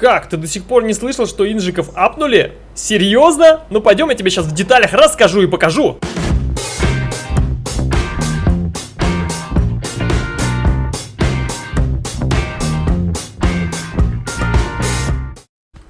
Как? Ты до сих пор не слышал, что инжиков апнули? Серьезно? Ну пойдем, я тебе сейчас в деталях расскажу и покажу.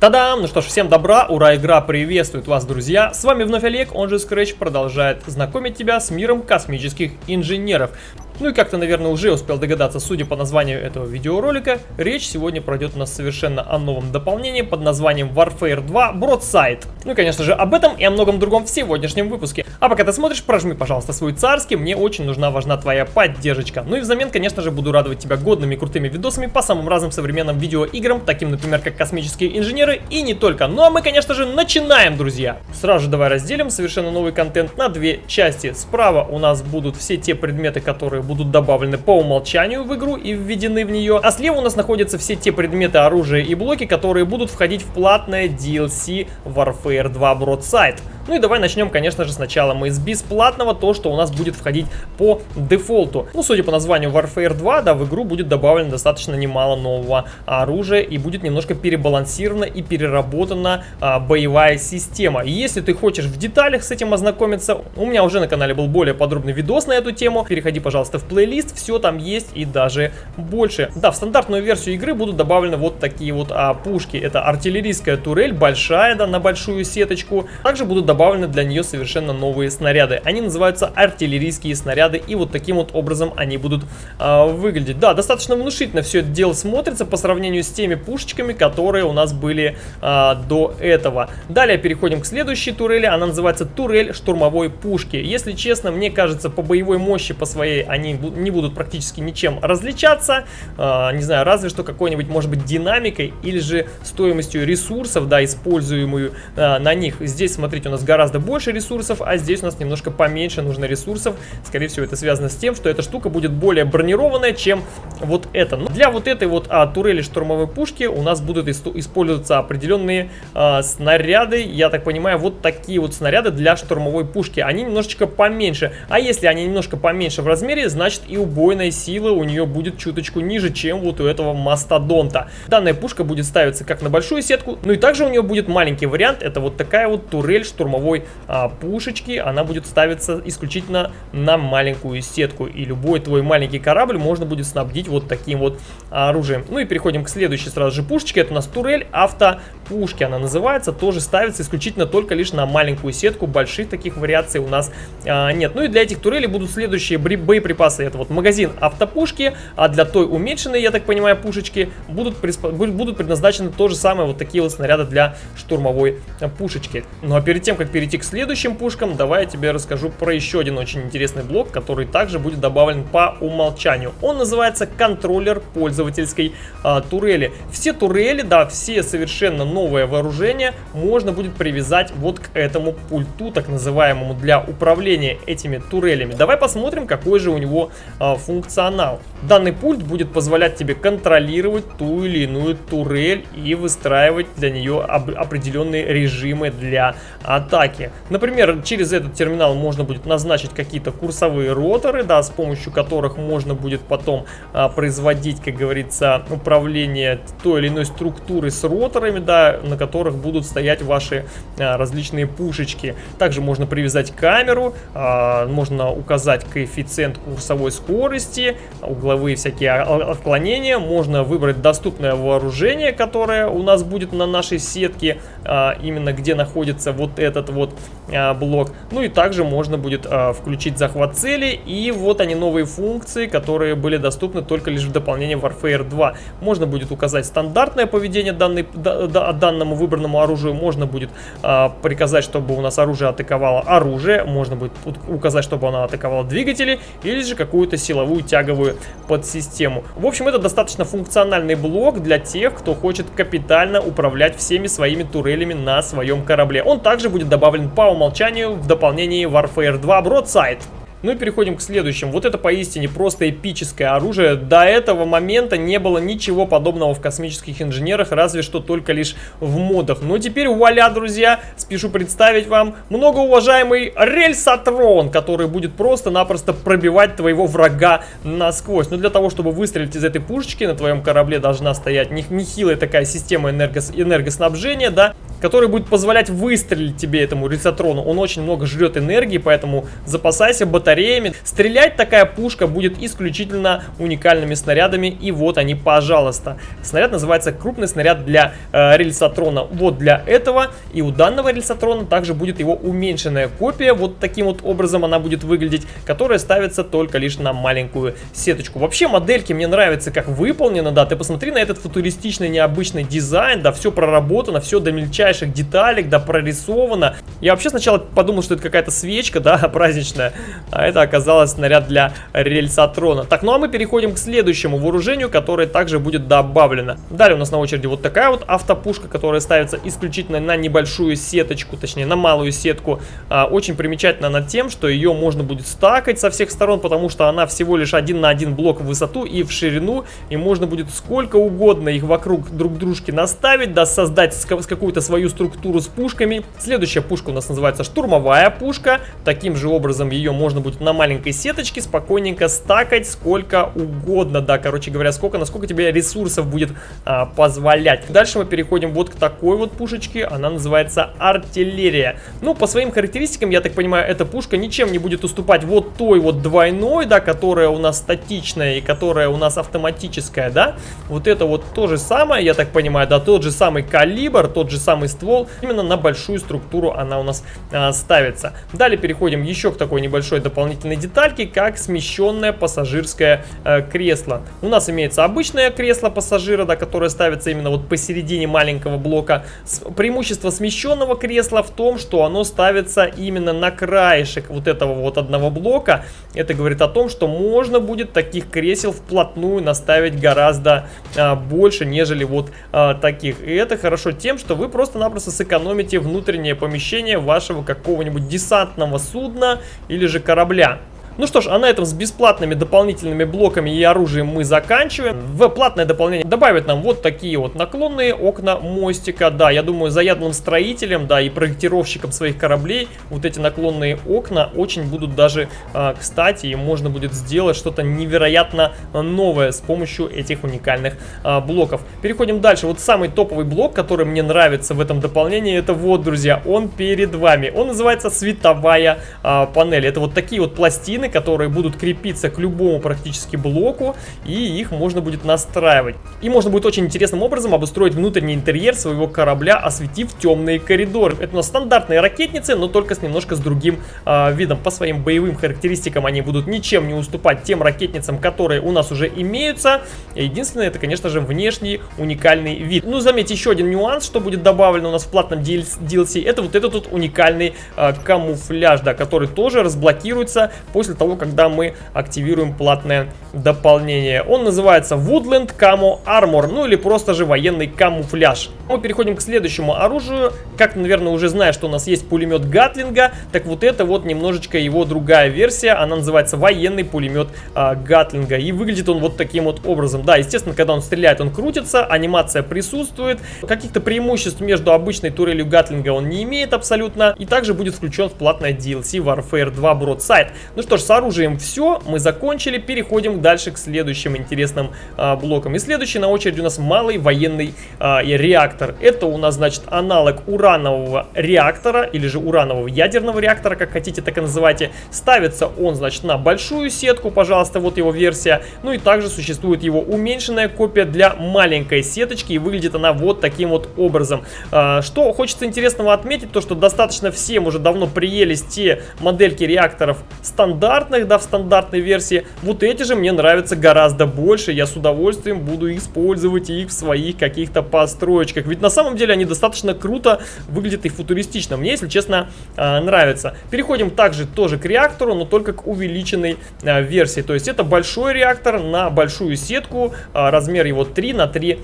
Та-дам! Ну что ж, всем добра, ура, игра приветствует вас, друзья! С вами вновь Олег, он же Scratch продолжает знакомить тебя с миром космических инженеров. Ну и как ты, наверное, уже успел догадаться, судя по названию этого видеоролика, речь сегодня пройдет у нас совершенно о новом дополнении под названием Warfare 2 Broadside. Ну и, конечно же, об этом и о многом другом в сегодняшнем выпуске. А пока ты смотришь, прожми, пожалуйста, свой царский, мне очень нужна, важна твоя поддержка. Ну и взамен, конечно же, буду радовать тебя годными крутыми видосами по самым разным современным видеоиграм, таким, например, как Космические инженеры и не только. Ну а мы, конечно же, начинаем, друзья! Сразу же давай разделим совершенно новый контент на две части. Справа у нас будут все те предметы, которые будут добавлены по умолчанию в игру и введены в нее. А слева у нас находятся все те предметы, оружия и блоки, которые будут входить в платное DLC Warfare 2 Broadside. Ну и давай начнем, конечно же, сначала мы с бесплатного, то, что у нас будет входить по дефолту. Ну, судя по названию Warfare 2, да, в игру будет добавлено достаточно немало нового оружия и будет немножко перебалансирована и переработана а, боевая система. если ты хочешь в деталях с этим ознакомиться, у меня уже на канале был более подробный видос на эту тему. Переходи, пожалуйста, в плейлист, все там есть и даже больше. Да, в стандартную версию игры будут добавлены вот такие вот а, пушки. Это артиллерийская турель, большая, да, на большую сеточку. Также будут добавлены добавлены для нее совершенно новые снаряды. Они называются артиллерийские снаряды, и вот таким вот образом они будут э, выглядеть. Да, достаточно внушительно все это дело смотрится по сравнению с теми пушечками, которые у нас были э, до этого. Далее переходим к следующей турели, она называется турель штурмовой пушки. Если честно, мне кажется, по боевой мощи, по своей, они не будут практически ничем различаться. Э, не знаю, разве что какой-нибудь, может быть, динамикой или же стоимостью ресурсов, да, используемую э, на них. Здесь, смотрите, у нас гораздо больше ресурсов, а здесь у нас немножко поменьше нужно ресурсов. Скорее всего, это связано с тем, что эта штука будет более бронированная, чем вот эта. Но для вот этой вот а, турели штурмовой пушки у нас будут использоваться определенные а, снаряды. Я так понимаю, вот такие вот снаряды для штурмовой пушки. Они немножечко поменьше. А если они немножко поменьше в размере, значит и убойная сила у нее будет чуточку ниже, чем вот у этого мастодонта. Данная пушка будет ставиться как на большую сетку, ну и также у нее будет маленький вариант. Это вот такая вот турель штурмовой а, пушечки, она будет ставиться исключительно на маленькую сетку. И любой твой маленький корабль можно будет снабдить вот таким вот оружием. Ну и переходим к следующей сразу же пушечке. Это у нас турель автопушки она называется. Тоже ставится исключительно только лишь на маленькую сетку. Больших таких вариаций у нас а, нет. Ну и для этих турелей будут следующие боеприпасы. Это вот магазин автопушки, а для той уменьшенной, я так понимаю, пушечки будут, будут предназначены то же самое вот такие вот снаряды для штурмовой пушечки. Ну а перед тем, как перейти к следующим пушкам, давай я тебе расскажу про еще один очень интересный блок, который также будет добавлен по умолчанию. Он называется контроллер пользовательской а, турели. Все турели, да, все совершенно новое вооружение можно будет привязать вот к этому пульту, так называемому для управления этими турелями. Давай посмотрим, какой же у него а, функционал. Данный пульт будет позволять тебе контролировать ту или иную турель и выстраивать для нее определенные режимы для атаки. Например, через этот терминал можно будет назначить какие-то курсовые роторы, да, с помощью которых можно будет потом а, производить, как говорится, управление той или иной структурой с роторами, да, на которых будут стоять ваши а, различные пушечки. Также можно привязать камеру, а, можно указать коэффициент курсовой скорости, угловые всякие отклонения, можно выбрать доступное вооружение, которое у нас будет на нашей сетке, а, именно где находится вот этот вот а, блок. Ну и также можно будет а, включить захват цели. И вот они новые функции, которые были доступны только лишь в дополнении Warfare 2. Можно будет указать стандартное поведение данной, да, да, данному выбранному оружию. Можно будет а, приказать, чтобы у нас оружие атаковало оружие. Можно будет указать, чтобы оно атаковало двигатели. Или же какую-то силовую тяговую подсистему. В общем, это достаточно функциональный блок для тех, кто хочет капитально управлять всеми своими турелями на своем корабле. Он также будет добавлен по умолчанию в дополнении Warfare 2 Broadside. Ну и переходим к следующему. Вот это поистине просто эпическое оружие. До этого момента не было ничего подобного в космических инженерах, разве что только лишь в модах. Но теперь вуаля, друзья, спешу представить вам многоуважаемый рельсотрон, который будет просто-напросто пробивать твоего врага насквозь. Но для того, чтобы выстрелить из этой пушечки, на твоем корабле должна стоять нехилая такая система энергос энергоснабжения, да, которая будет позволять выстрелить тебе этому рельсотрону. Он очень много жрет энергии, поэтому запасайся батареями. Стрелять такая пушка будет исключительно уникальными снарядами, и вот они, пожалуйста. Снаряд называется крупный снаряд для э, рельсотрона. Вот для этого, и у данного рельсотрона также будет его уменьшенная копия, вот таким вот образом она будет выглядеть, которая ставится только лишь на маленькую сеточку. Вообще модельки мне нравятся, как выполнено, да, ты посмотри на этот футуристичный необычный дизайн, да, все проработано, все до мельчайших деталек, да, прорисовано. Я вообще сначала подумал, что это какая-то свечка, да, праздничная, а это оказалось снаряд для рельсотрона. Так, ну а мы переходим к следующему вооружению, которое также будет добавлено. Далее у нас на очереди вот такая вот автопушка, которая ставится исключительно на небольшую сеточку, точнее на малую сетку. А, очень примечательно над тем, что ее можно будет стакать со всех сторон, потому что она всего лишь один на один блок в высоту и в ширину, и можно будет сколько угодно их вокруг друг дружки наставить, да, создать какую-то свою структуру с пушками. Следующая пушка у нас называется штурмовая пушка. Таким же образом ее можно будет на маленькой сеточке спокойненько стакать сколько угодно, да, короче говоря, сколько, насколько тебе ресурсов будет а, позволять. Дальше мы переходим вот к такой вот пушечке, она называется артиллерия. Ну, по своим характеристикам, я так понимаю, эта пушка ничем не будет уступать вот той вот двойной, да, которая у нас статичная и которая у нас автоматическая, да. Вот это вот то же самое, я так понимаю, да, тот же самый калибр, тот же самый ствол, именно на большую структуру она у нас а, ставится. Далее переходим еще к такой небольшой дополнительной детальке, как смещенное пассажирское а, кресло. У нас имеется обычное кресло пассажира, да, которое ставится именно вот посередине маленького блока. С, преимущество смещенного кресла в том, что оно ставится именно на краешек вот этого вот одного блока. Это говорит о том, что можно будет таких кресел вплотную наставить гораздо а, больше, нежели вот а, таких. И это хорошо тем, что вы просто-напросто сэкономите внутреннее помещение вашего какого-нибудь десантного судна или же корабля. Ну что ж, а на этом с бесплатными дополнительными блоками и оружием мы заканчиваем. В платное дополнение добавят нам вот такие вот наклонные окна мостика. Да, я думаю, заядлым строителям, да, и проектировщикам своих кораблей вот эти наклонные окна очень будут даже э, кстати. И можно будет сделать что-то невероятно новое с помощью этих уникальных э, блоков. Переходим дальше. Вот самый топовый блок, который мне нравится в этом дополнении, это вот, друзья, он перед вами. Он называется световая э, панель. Это вот такие вот пластины, которые будут крепиться к любому практически блоку, и их можно будет настраивать. И можно будет очень интересным образом обустроить внутренний интерьер своего корабля, осветив темные коридоры. Это у нас стандартные ракетницы, но только с немножко с другим э, видом. По своим боевым характеристикам они будут ничем не уступать тем ракетницам, которые у нас уже имеются. Единственное, это, конечно же, внешний уникальный вид. Ну, заметьте, еще один нюанс, что будет добавлен у нас в платном DLC, это вот этот вот уникальный э, камуфляж, да, который тоже разблокируется после того, когда мы активируем платное дополнение. Он называется Woodland Camo Armor, ну или просто же военный камуфляж. Мы переходим к следующему оружию. Как, наверное, уже знаешь, что у нас есть пулемет Гатлинга, так вот это вот немножечко его другая версия. Она называется военный пулемет а, Гатлинга. И выглядит он вот таким вот образом. Да, естественно, когда он стреляет, он крутится, анимация присутствует. Каких-то преимуществ между обычной турелью Гатлинга он не имеет абсолютно. И также будет включен в платное DLC Warfare 2 Broadside. Ну что ж, с оружием все, мы закончили, переходим дальше к следующим интересным а, блокам. И следующий на очереди у нас малый военный а, реактор. Это у нас, значит, аналог уранового реактора, или же уранового ядерного реактора, как хотите, так и называйте. Ставится он, значит, на большую сетку, пожалуйста, вот его версия. Ну и также существует его уменьшенная копия для маленькой сеточки, и выглядит она вот таким вот образом. А, что хочется интересного отметить, то что достаточно всем уже давно приелись те модельки реакторов стандарт стандартных, да, в стандартной версии. Вот эти же мне нравятся гораздо больше. Я с удовольствием буду использовать их в своих каких-то построечках. Ведь на самом деле они достаточно круто выглядят и футуристично. Мне, если честно, а, нравится. Переходим также тоже к реактору, но только к увеличенной а, версии. То есть это большой реактор на большую сетку. А, размер его 3 на 3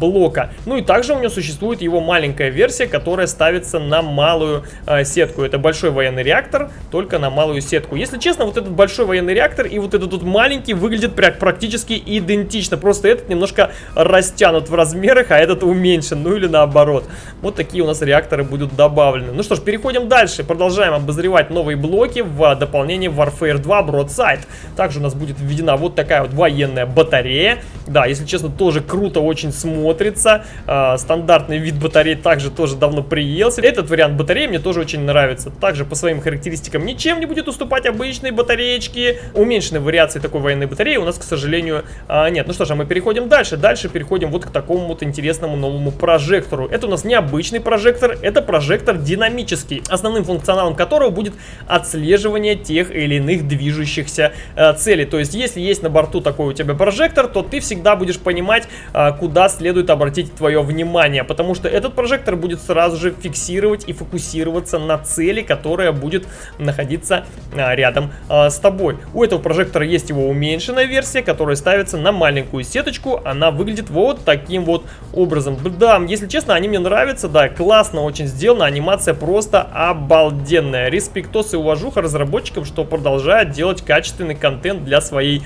блока. Ну и также у него существует его маленькая версия, которая ставится на малую сетку. Это большой военный реактор, только на малую сетку. Если честно, честно, вот этот большой военный реактор и вот этот тут маленький выглядят практически идентично. Просто этот немножко растянут в размерах, а этот уменьшен, ну или наоборот. Вот такие у нас реакторы будут добавлены. Ну что ж, переходим дальше. Продолжаем обозревать новые блоки в дополнение Warfare 2 Broadside. Также у нас будет введена вот такая вот военная батарея. Да, если честно, тоже круто очень смотрится. А, стандартный вид батареи также тоже давно приелся. Этот вариант батареи мне тоже очень нравится. Также по своим характеристикам ничем не будет уступать обычной батареечки. Уменьшенной вариации такой военной батареи у нас, к сожалению, а, нет. Ну что ж, а мы переходим дальше. Дальше переходим вот к такому вот интересному новому прожектору. Это у нас необычный прожектор, это прожектор динамический, основным функционалом которого будет отслеживание тех или иных движущихся э, целей. То есть, если есть на борту такой у тебя прожектор, то ты всегда будешь понимать, э, куда следует обратить твое внимание, потому что этот прожектор будет сразу же фиксировать и фокусироваться на цели, которая будет находиться рядом э, с тобой. У этого прожектора есть его уменьшенная версия, которая ставится на маленькую сеточку, она выглядит вот таким вот образом. Да, если честно, они мне нравятся, да, классно очень сделана, анимация просто обалденная. Респектос и уважуха разработчикам, что продолжают делать качественный контент для своей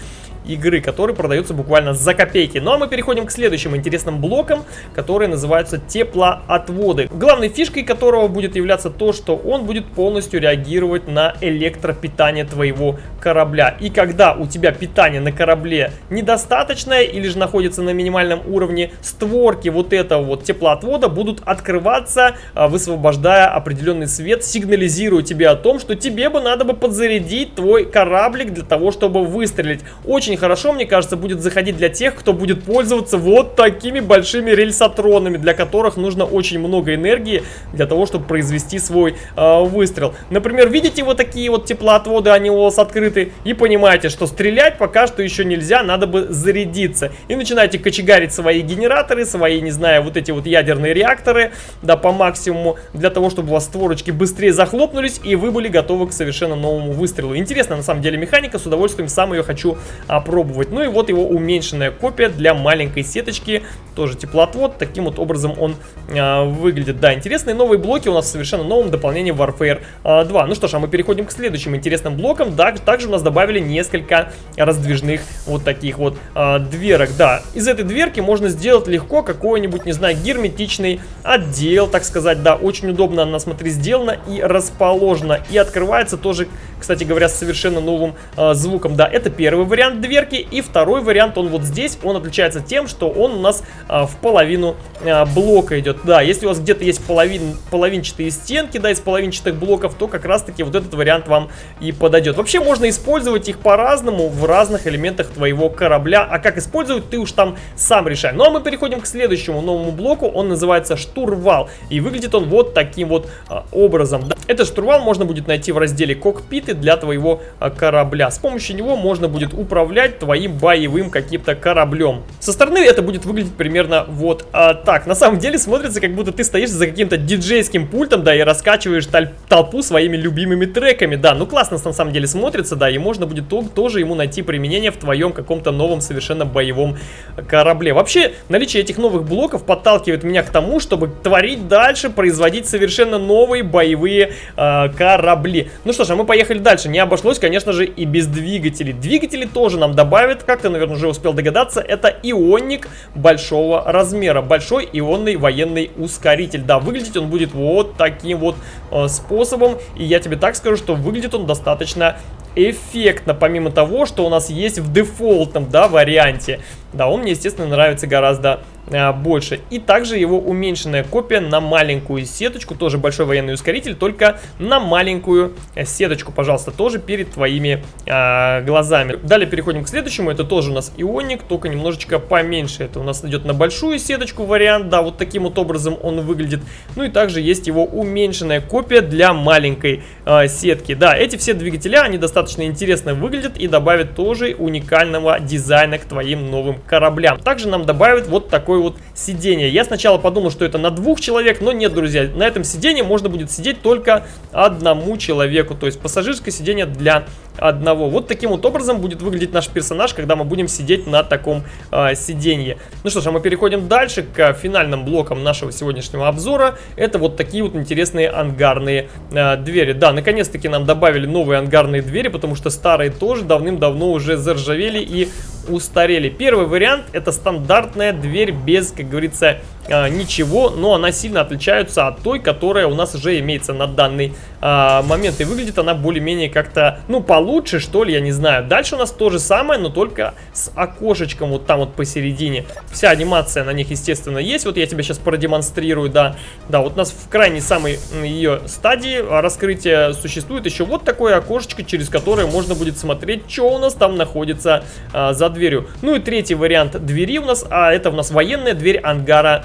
игры, которые продаются буквально за копейки. Ну а мы переходим к следующим интересным блокам, которые называются теплоотводы. Главной фишкой которого будет являться то, что он будет полностью реагировать на электропитание твоего корабля. И когда у тебя питание на корабле недостаточное или же находится на минимальном уровне, створки вот этого вот теплоотвода будут открываться, а, высвобождая определенный свет, сигнализируя тебе о том, что тебе бы надо бы подзарядить твой кораблик для того, чтобы выстрелить. Очень хорошо, мне кажется, будет заходить для тех, кто будет пользоваться вот такими большими рельсотронами, для которых нужно очень много энергии для того, чтобы произвести свой э, выстрел. Например, видите вот такие вот теплоотводы, они у вас открыты, и понимаете, что стрелять пока что еще нельзя, надо бы зарядиться. И начинаете кочегарить свои генераторы, свои, не знаю, вот эти вот ядерные реакторы, да, по максимуму, для того, чтобы у вас створочки быстрее захлопнулись, и вы были готовы к совершенно новому выстрелу. Интересная, на самом деле, механика, с удовольствием сам ее хочу опробовать. Ну и вот его уменьшенная копия для маленькой сеточки, тоже теплоотвод, таким вот образом он а, выглядит. Да, интересные новые блоки у нас в совершенно новом дополнении Warfare а, 2. Ну что ж, а мы переходим к следующим интересным блокам. Да, также у нас добавили несколько раздвижных вот таких вот а, дверок. Да, из этой дверки можно сделать легко какой-нибудь, не знаю, герметичный отдел, так сказать. Да, очень удобно она, смотри, сделана и расположена. И открывается тоже, кстати говоря, с совершенно новым а, звуком. Да, это первый вариант дверки. И второй вариант, он вот здесь, он отличается тем, что он у нас а, в половину а, блока идет. Да, если у вас где-то есть половин, половинчатые стенки, да, из половинчатых блоков, то как раз-таки вот этот вариант вам и подойдет. Вообще можно использовать их по-разному в разных элементах твоего корабля. А как использовать, ты уж там сам решай. Ну а мы переходим к следующему новому блоку. Он называется штурвал. И выглядит он вот таким вот а, образом. Да. Этот штурвал можно будет найти в разделе кокпиты для твоего а, корабля. С помощью него можно будет управлять твоим боевым каким-то кораблем. Со стороны это будет выглядеть примерно вот а, так. На самом деле смотрится, как будто ты стоишь за каким-то диджейским пультом, да, и раскачиваешь толпу своими любимыми треками, да. Ну, классно на самом деле смотрится, да, и можно будет то тоже ему найти применение в твоем каком-то новом совершенно боевом корабле. Вообще, наличие этих новых блоков подталкивает меня к тому, чтобы творить дальше, производить совершенно новые боевые э, корабли. Ну что ж, а мы поехали дальше. Не обошлось, конечно же, и без двигателей. Двигатели тоже нам добавит, как ты, наверное, уже успел догадаться, это ионник большого размера. Большой ионный военный ускоритель. Да, выглядеть он будет вот таким вот э, способом. И я тебе так скажу, что выглядит он достаточно эффектно, помимо того, что у нас есть в дефолтном, да, варианте. Да, он мне, естественно, нравится гораздо больше. И также его уменьшенная копия на маленькую сеточку, тоже большой военный ускоритель, только на маленькую сеточку, пожалуйста, тоже перед твоими а, глазами. Далее переходим к следующему, это тоже у нас ионик, только немножечко поменьше. Это у нас идет на большую сеточку вариант, да, вот таким вот образом он выглядит. Ну и также есть его уменьшенная копия для маленькой а, сетки. Да, эти все двигателя, они достаточно интересно выглядят и добавят тоже уникального дизайна к твоим новым кораблям. Также нам добавят вот такой вот сиденье. Я сначала подумал, что это на двух человек, но нет, друзья. На этом сиденье можно будет сидеть только одному человеку. То есть пассажирское сиденье для одного. Вот таким вот образом будет выглядеть наш персонаж, когда мы будем сидеть на таком э, сиденье. Ну что ж, а мы переходим дальше к финальным блокам нашего сегодняшнего обзора. Это вот такие вот интересные ангарные э, двери. Да, наконец-таки нам добавили новые ангарные двери, потому что старые тоже давным-давно уже заржавели и устарели. Первый вариант это стандартная дверь без, как говорится, а, ничего, но она сильно отличается от той, которая у нас уже имеется на данный а, момент. И выглядит она более-менее как-то, ну, получше, что ли, я не знаю. Дальше у нас то же самое, но только с окошечком вот там вот посередине. Вся анимация на них, естественно, есть. Вот я тебе сейчас продемонстрирую, да. Да, вот у нас в крайней самой ее стадии раскрытия существует еще вот такое окошечко, через которое можно будет смотреть, что у нас там находится а, за дверью. Ну и третий вариант двери у нас, а это у нас военная дверь ангара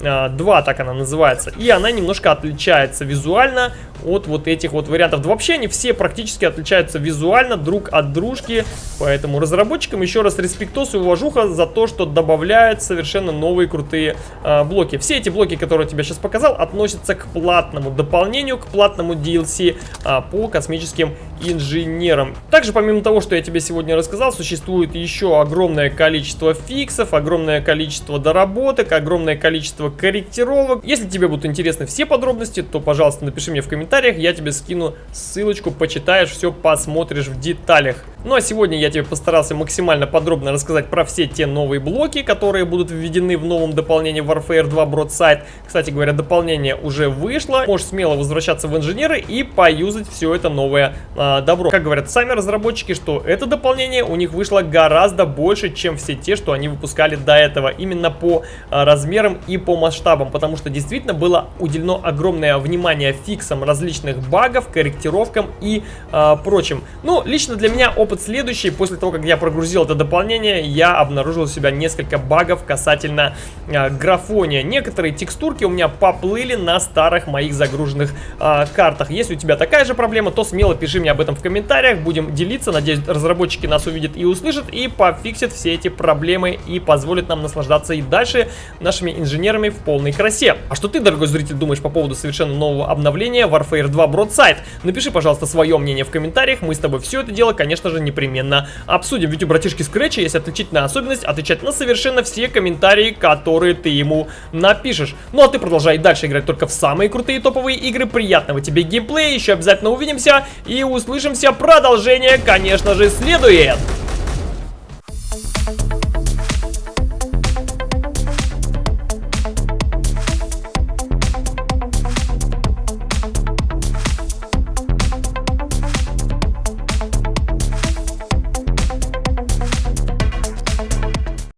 2, так она называется. И она немножко отличается визуально от вот этих вот вариантов. Да вообще они все практически отличаются визуально друг от дружки. Поэтому разработчикам еще раз респектос и уважуха за то, что добавляют совершенно новые крутые э, блоки. Все эти блоки, которые я тебе сейчас показал, относятся к платному дополнению, к платному DLC э, по космическим инженерам. Также, помимо того, что я тебе сегодня рассказал, существует еще огромное количество фиксов, огромное количество доработок, огромное количество корректировок. Если тебе будут интересны все подробности, то, пожалуйста, напиши мне в комментариях я тебе скину ссылочку, почитаешь, все посмотришь в деталях. Ну а сегодня я тебе постарался максимально подробно рассказать про все те новые блоки, которые будут введены в новом дополнении Warfare 2 Broadside. Кстати говоря, дополнение уже вышло, можешь смело возвращаться в инженеры и поюзать все это новое а, добро. Как говорят сами разработчики, что это дополнение у них вышло гораздо больше, чем все те, что они выпускали до этого, именно по а, размерам и по масштабам, потому что действительно было уделено огромное внимание фиксам, различных багов, корректировкам и э, прочим. Ну, лично для меня опыт следующий. После того, как я прогрузил это дополнение, я обнаружил у себя несколько багов касательно э, графония. Некоторые текстурки у меня поплыли на старых моих загруженных э, картах. Если у тебя такая же проблема, то смело пиши мне об этом в комментариях. Будем делиться. Надеюсь, разработчики нас увидят и услышат, и пофиксят все эти проблемы и позволят нам наслаждаться и дальше нашими инженерами в полной красе. А что ты, дорогой зритель, думаешь по поводу совершенно нового обновления Warfare Warfare 2 Broadside. Напиши, пожалуйста, свое мнение в комментариях, мы с тобой все это дело, конечно же, непременно обсудим. Ведь у братишки Scratch есть отличительная особенность отвечать на совершенно все комментарии, которые ты ему напишешь. Ну а ты продолжай дальше играть только в самые крутые топовые игры. Приятного тебе геймплея, еще обязательно увидимся и услышимся. Продолжение, конечно же, следует.